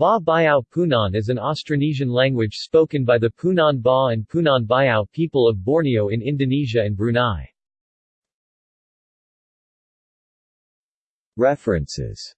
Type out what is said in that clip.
Bah Biau Punan is an Austronesian language spoken by the Punan Bah and Punan Biau people of Borneo in Indonesia and Brunei. References